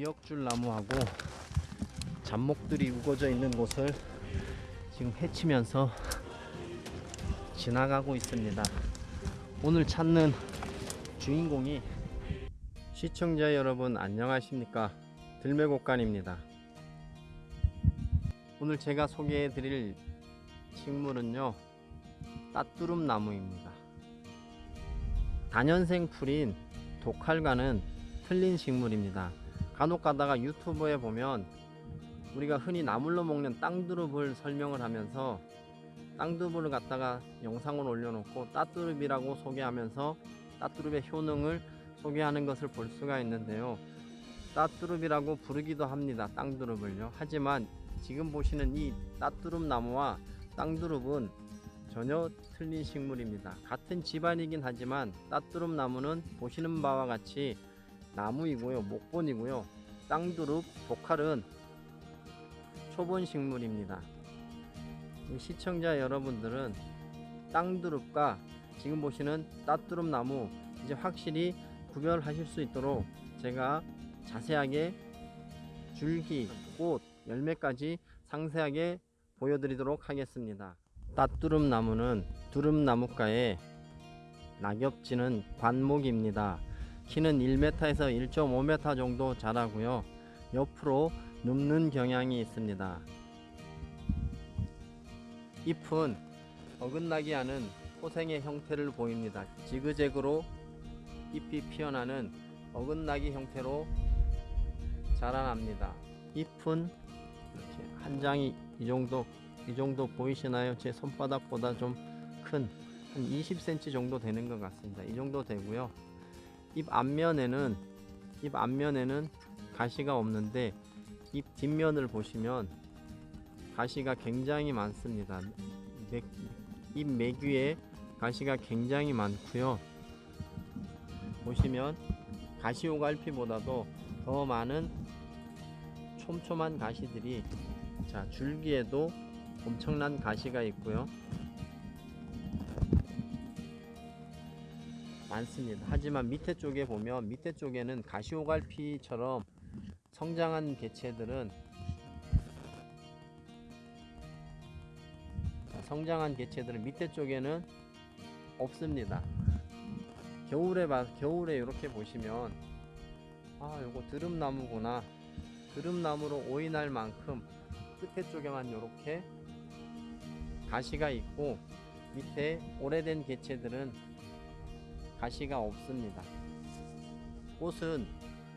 미역줄 나무하고 잡목들이 우거져 있는 곳을 지금 헤치면서 지나가고 있습니다. 오늘 찾는 주인공이 시청자 여러분 안녕하십니까 들매곡간입니다. 오늘 제가 소개해 드릴 식물은요 따뚜름 나무입니다. 단연생 풀인 독칼과는 틀린 식물입니다. 간혹 가다가 유튜브에 보면 우리가 흔히 나물로 먹는 땅두릅을 설명을 하면서 땅두릅을 갖다가 영상을 올려놓고 따뚜릅이라고 소개하면서 따뚜릅의 효능을 소개하는 것을 볼 수가 있는데요. 따뚜릅이라고 부르기도 합니다. 땅두릅을요. 하지만 지금 보시는 이 따뚜릅 나무와 땅두릅은 전혀 틀린 식물입니다. 같은 집안이긴 하지만 따뚜릅 나무는 보시는 바와 같이 나무이고요. 목본이고요. 땅두릅, 독칼은 초본 식물입니다. 시청자 여러분들은 땅두릅과 지금 보시는 따뚜릅 나무 이제 확실히 구별하실 수 있도록 제가 자세하게 줄기, 꽃, 열매까지 상세하게 보여드리도록 하겠습니다. 따뚜름 나무는 두릅나무과의 낙엽지는 관목입니다. 키는 1m에서 1.5m 정도 자라고요. 옆으로 눕는 경향이 있습니다. 잎은 어긋나게 하는 포생의 형태를 보입니다. 지그재그로 잎이 피어나는 어긋나기 형태로 자라납니다. 잎은 이렇게 한 장이 이 정도 이 정도 보이시나요? 제 손바닥보다 좀 큰 한 20cm 정도 되는 것 같습니다. 이 정도 되고요. 잎 앞면에는 잎 앞면에는 가시가 없는데 잎 뒷면을 보시면 가시가 굉장히 많습니다. 맥, 잎 매귀에 가시가 굉장히 많고요. 보시면 가시오갈피보다도 더 많은 촘촘한 가시들이 자 줄기에도 엄청난 가시가 있고요. 많습니다. 하지만 밑에 쪽에 보면 밑에 쪽에는 가시오갈피처럼 성장한 개체들은 자, 성장한 개체들은 밑에 쪽에는 없습니다. 겨울에 봐 겨울에 이렇게 보시면 아 요거 드름나무구나 드름나무로 오인할 만큼 끝에 쪽에만 이렇게 가시가 있고 밑에 오래된 개체들은 가시가 없습니다. 꽃은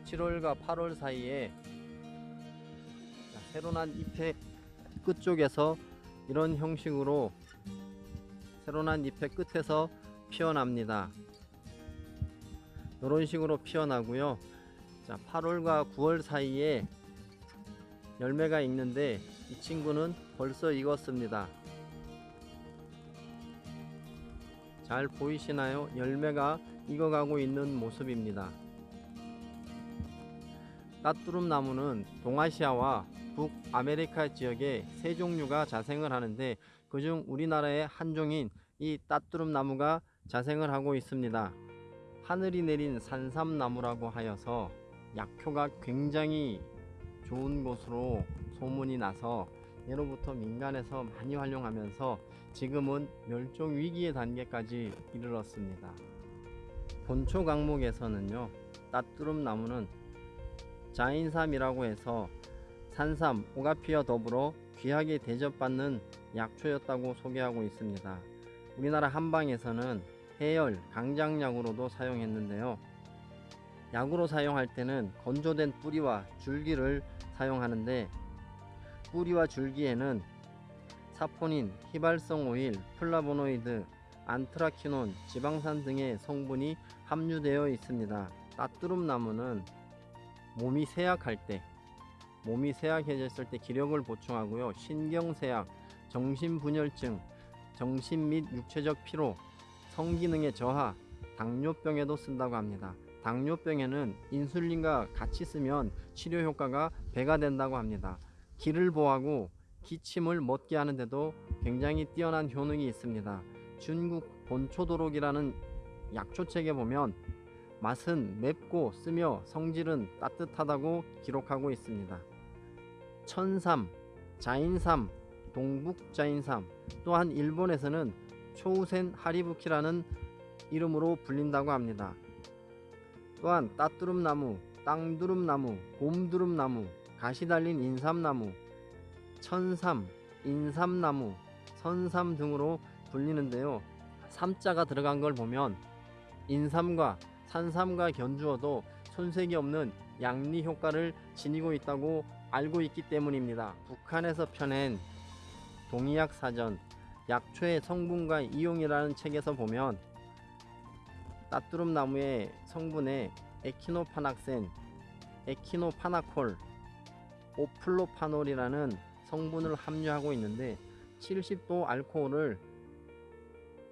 7월과 8월 사이에 자, 새로 난 잎의 끝쪽에서 이런 형식으로 새로 난 잎의 끝에서 피어납니다. 이런 식으로 피어나고요. 자, 8월과 9월 사이에 열매가 있는데 이 친구는 벌써 익었습니다. 잘 보이시나요? 열매가 익어가고 있는 모습입니다. 따뚜름 나무는 동아시아와 북아메리카 지역에 세 종류가 자생을 하는데 그중 우리나라의 한 종인 이 따뚜름 나무가 자생을 하고 있습니다. 하늘이 내린 산삼나무라고 하여서 약효가 굉장히 좋은 곳으로 소문이 나서 예로부터 민간에서 많이 활용하면서 지금은 멸종 위기의 단계까지 이르렀습니다. 본초 강목에서는요, 땃두릅나무는 자인삼이라고 해서 산삼, 오가피와 더불어 귀하게 대접받는 약초였다고 소개하고 있습니다. 우리나라 한방에서는 해열, 강장약으로도 사용했는데요. 약으로 사용할 때는 건조된 뿌리와 줄기를 사용하는데 뿌리와 줄기에는 사포닌, 휘발성 오일, 플라보노이드, 안트라키논, 지방산 등의 성분이 함유되어 있습니다. 따뚜름 나무는 몸이 쇠약할 때, 몸이 쇠약해졌을 때 기력을 보충하고요. 신경쇠약, 정신분열증, 정신 및 육체적 피로, 성기능의 저하, 당뇨병에도 쓴다고 합니다. 당뇨병에는 인슐린과 같이 쓰면 치료 효과가 배가 된다고 합니다. 기를 보하고 기침을 멎게 하는데도 굉장히 뛰어난 효능이 있습니다. 중국 본초도록이라는 약초책에 보면 맛은 맵고 쓰며 성질은 따뜻하다고 기록하고 있습니다. 천삼, 자인삼, 동북자인삼 또한 일본에서는 초우센 하리부키라는 이름으로 불린다고 합니다. 또한 따뚜름나무, 땅두릅나무, 곰두릅나무, 가시 달린 인삼나무, 천삼, 인삼나무, 선삼 등으로 불리는데요. 삼자가 들어간 걸 보면 인삼과 산삼과 견주어도 손색이 없는 양리 효과를 지니고 있다고 알고 있기 때문입니다. 북한에서 펴낸 동의약 사전 약초의 성분과 이용이라는 책에서 보면 따뚜름 나무의 성분에 에키노파낙센, 에키노파나콜, 오플로파놀이라는 성분을 함유하고 있는데 70도 알코올을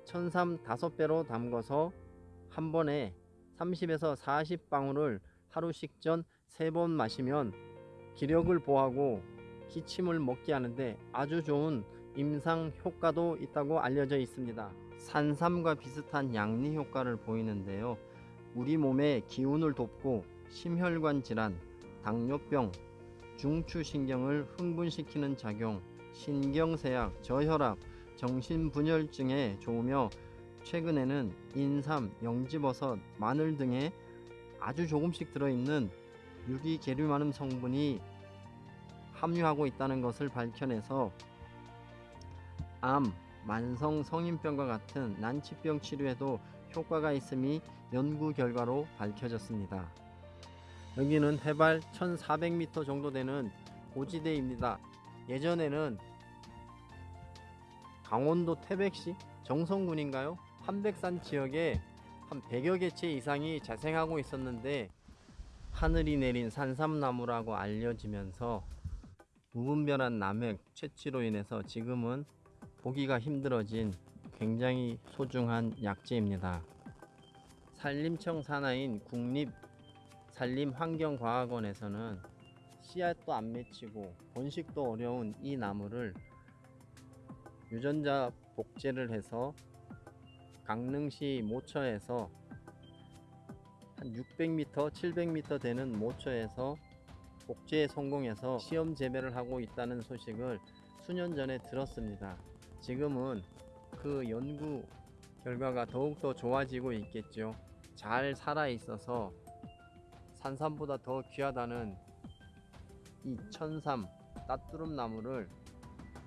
천삼 5배로 담궈서 한 번에 30에서 40방울을 하루 식전 3번 마시면 기력을 보하고 기침을 먹게 하는데 아주 좋은 임상 효과도 있다고 알려져 있습니다. 산삼과 비슷한 양리 효과를 보이는데요. 우리 몸의 기운을 돕고 심혈관 질환, 당뇨병, 중추신경을 흥분시키는 작용, 신경쇠약, 저혈압, 정신분열증에 좋으며 최근에는 인삼, 영지버섯, 마늘 등에 아주 조금씩 들어있는 유기계류만음 성분이 함유하고 있다는 것을 밝혀내서 암, 만성 성인병과 같은 난치병 치료에도 효과가 있음이 연구 결과로 밝혀졌습니다. 여기는 해발 1400m 정도 되는 고지대입니다. 예전에는 강원도 태백시 정성군인가요? 한백산 지역에 한 100여 개체 이상이 자생하고 있었는데 하늘이 내린 산삼나무라고 알려지면서 무분별한 남획 채취로 인해서 지금은 보기가 힘들어진 굉장히 소중한 약재입니다. 산림청 산하인 국립 산림환경과학원에서는 씨앗도 안 맺히고 번식도 어려운 이 나무를 유전자 복제를 해서 강릉시 모처에서 한 600m, 700m 되는 모처에서 복제에 성공해서 시험 재배를 하고 있다는 소식을 수년 전에 들었습니다. 지금은 그 연구 결과가 더욱더 좋아지고 있겠죠. 잘 살아 있어서 산삼보다 더 귀하다는 이 천삼 따뚜름 나무를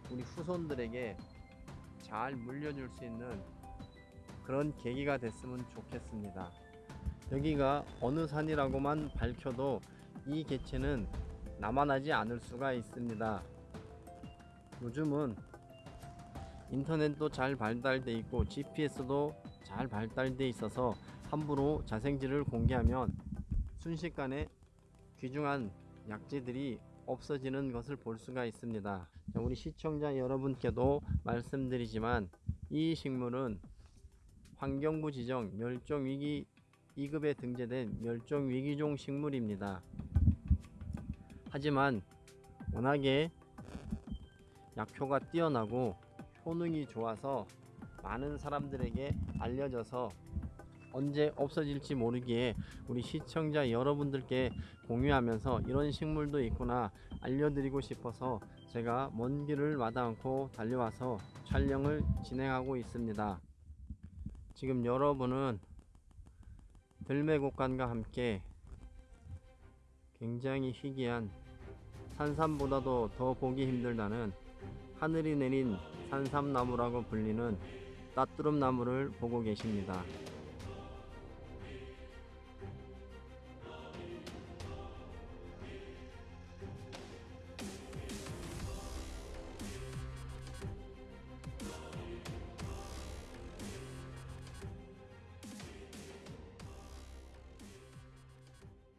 우리 후손들에게 잘 물려줄 수 있는 그런 계기가 됐으면 좋겠습니다. 여기가 어느 산이라고만 밝혀도 이 개체는 남아나지 않을 수가 있습니다. 요즘은 인터넷도 잘 발달돼 있고 GPS도 잘 발달돼 있어서 함부로 자생지를 공개하면 순식간에 귀중한 약재들이 없어지는 것을 볼 수가 있습니다. 자, 우리 시청자 여러분께도 말씀드리지만 이 식물은 환경부 지정 멸종위기 2급에 등재된 멸종위기종 식물입니다. 하지만 워낙에 약효가 뛰어나고 효능이 좋아서 많은 사람들에게 알려져서 언제 없어질지 모르기에 우리 시청자 여러분들께 공유하면서 이런 식물도 있구나 알려드리고 싶어서 제가 먼 길을 마다 않고 달려와서 촬영을 진행하고 있습니다. 지금 여러분은 들매곡간과 함께 굉장히 희귀한 산삼보다도 더 보기 힘들다는 하늘이 내린 산삼나무라고 불리는 따뚜름나무를 보고 계십니다.